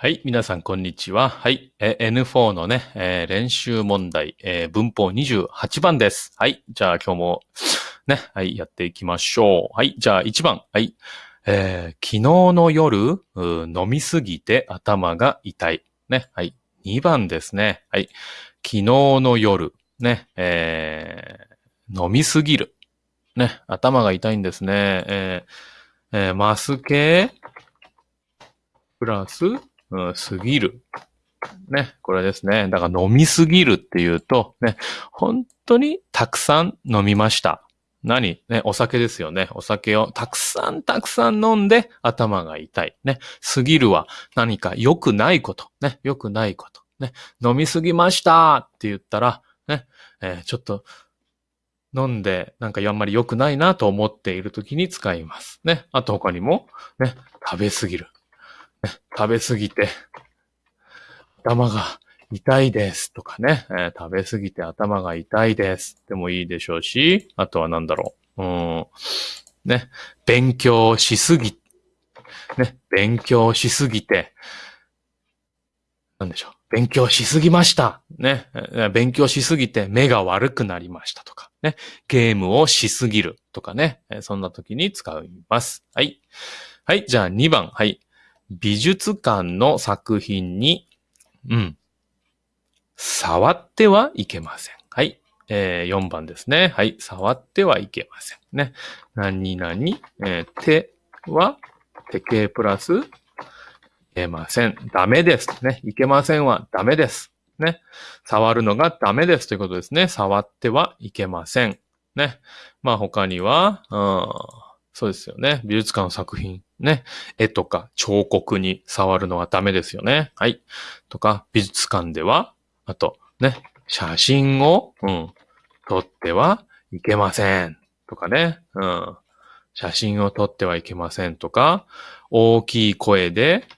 はい。皆さん、こんにちは。はい。え N4 のね、えー練習問題、えー文法28番です。はい。じゃあ、今日も、ね、はい、やっていきましょう。はい。じゃあ、1番。はい。えー昨日の夜、飲みすぎて頭が痛い。ね。はい。2番ですね。はい。昨日の夜、ね、えー飲みすぎる。ね。頭が痛いんですね。えーえーマス系、プラス、うん、すぎる。ね、これですね。だから飲みすぎるっていうと、ね、本当にたくさん飲みました。何？ね、お酒ですよね。お酒をたくさんたくさん飲んで頭が痛い。ね、すぎるは何か良くないこと。ね、良くないこと。ね、飲みすぎましたって言ったら、ね、えーちょっと飲んでなんかあんまり良くないなと思っている時に使います。ね、あと他にも、ね、食べすぎる。食べすぎて、頭が痛いですとかね、えー食べすぎて頭が痛いですでもいいでしょうし、あとは何だろう。うん。ね、勉強しすぎ、ね、勉強しすぎて、なんでしょう。勉強しすぎました。ね、勉強しすぎて目が悪くなりましたとか、ね、ゲームをしすぎるとかね、えそんな時に使います。はい。はい、じゃあ2番。はい。美術館の作品に、うん、触ってはいけません。はい。えー、4番ですね。はい。触ってはいけません。ね。何々、えー手は、手形プラス、いけません。ダメです。ね。いけませんはダメです。ね。触るのがダメですということですね。触ってはいけません。ね。まあ他には、うん、そうですよね。美術館の作品。ね。絵とか彫刻に触るのはダメですよね。はい。とか、美術館では、あと、ね、写真を、うん、撮ってはいけません。とかね。うん。写真を撮ってはいけませんとか、大きい声で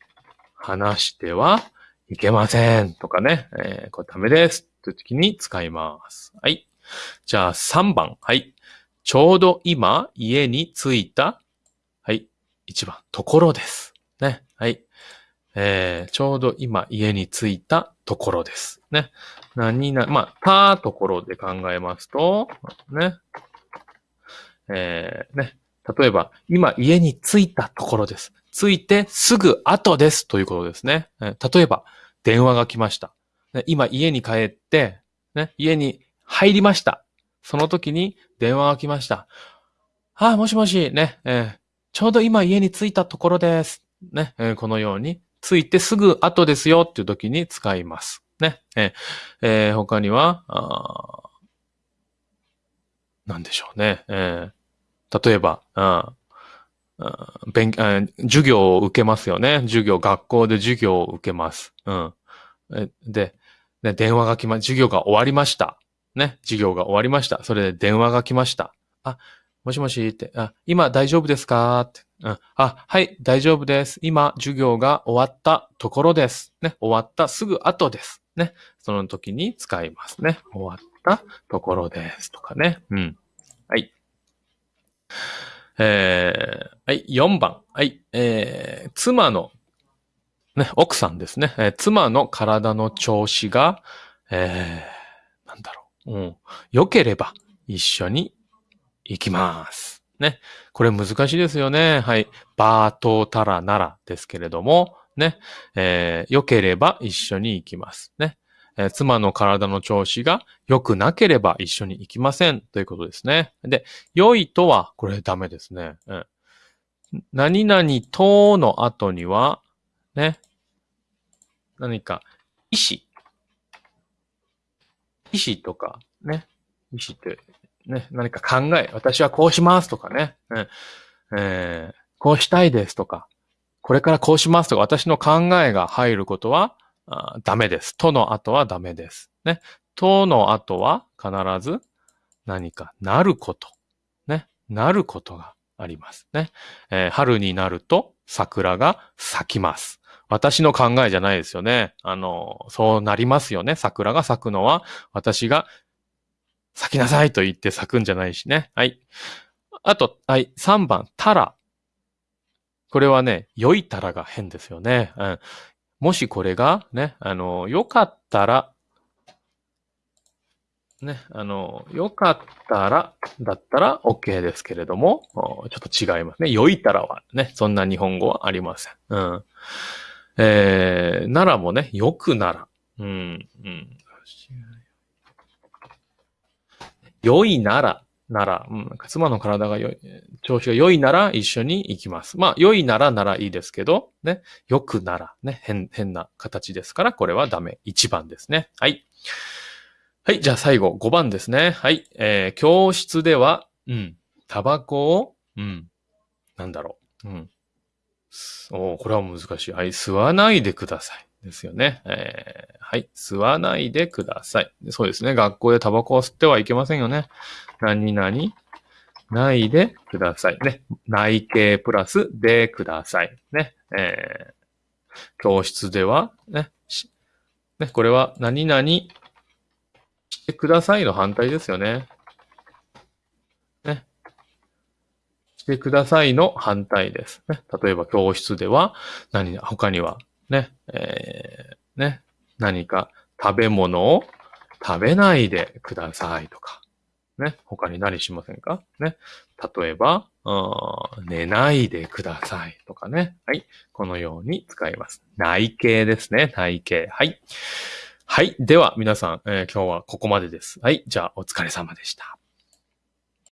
話してはいけませんとかね。えーこれダメです。という時に使います。はい。じゃあ3番。はい。ちょうど今家に着いた。はい。1番。ところです。ね。はい。えーちょうど今家に着いたところです。ね。何な、まあ、たところで考えますと、ね。えーね。例えば、今家に着いたところです。着いてすぐ後ですということですね。えー例えば、電話が来ました。ね今家に帰って、ね、家に入りました。その時に電話が来ました。あ、もしもし、ね、えーちょうど今家に着いたところです。ね、えーこのように、着いてすぐ後ですよっていう時に使います。ね、えーえ他には、あーなんでしょうね。えー例えば、あ勉あー授業を受けますよね。授業、学校で授業を受けます。うん。で、で電話が来ま、授業が終わりました。ね、授業が終わりました。それで電話が来ました。あ、もしもしって、あ、今大丈夫ですか？って。うん、あ、はい、大丈夫です。今、授業が終わったところです。ね、終わったすぐ後です。ね、その時に使いますね。終わったところです。とかね。うん。はい。えー、はい、4番。はい、えー、妻の、ね、奥さんですね。えー妻の体の調子が、えー、なんだろう。うん。良ければ一緒に行きます。ね。これ難しいですよね。はい。バートタラならですけれども、ね。えー良ければ一緒に行きます。ね。えー妻の体の調子が良くなければ一緒に行きませんということですね。で、良いとは、これダメですね。うん。何々との後には、ね。何か、意思。意思とか、ね。意思って、ね。何か考え。私はこうしますとかね。うんえーこうしたいですとか、これからこうしますとか、私の考えが入ることは、あーダメです。との後はダメです。ね。との後は必ず何かなること。ね。なることがありますね。えー春になると桜が咲きます。私の考えじゃないですよね。あの、そうなりますよね。桜が咲くのは私が咲きなさいと言って咲くんじゃないしね。はい。あと、はい。3番、たら。これはね、良いたらが変ですよね。うん。もしこれがね、あの、よかったら、ね、あの、よかったら、だったら OK ですけれども、ちょっと違いますね。よいたらはね、そんな日本語はありません。うん。えー、ならもね、よくなら。うん、うん。良いなら、なら、うん、妻の体が良い、調子が良いなら一緒に行きます。まあ、良いならならいいですけど、ね、良くなら、ね、変、変な形ですから、これはダメ。1番ですね。はい。はい、じゃあ最後、5番ですね。はい。えー、教室では、うん、タバコを、うん、なんだろう。うん。おこれは難しい。はい、吸わないでください。ですよね。えー、はい。吸わないでください。そうですね。学校でタバコを吸ってはいけませんよね。何々ないでください。ね。内形プラスでください。ね。えー、教室では、ね。ね、これは何々してくださいの反対ですよね。ね。してくださいの反対です。ね。例えば教室では、何、他には、ね、えー、ね、何か食べ物を食べないでくださいとか、ね、他に何しませんか？ね、例えば、寝ないでくださいとかね。はい。このように使います。内形ですね。内形。はい。はい。では、皆さん、えー、今日はここまでです。はい。じゃあ、お疲れ様でした。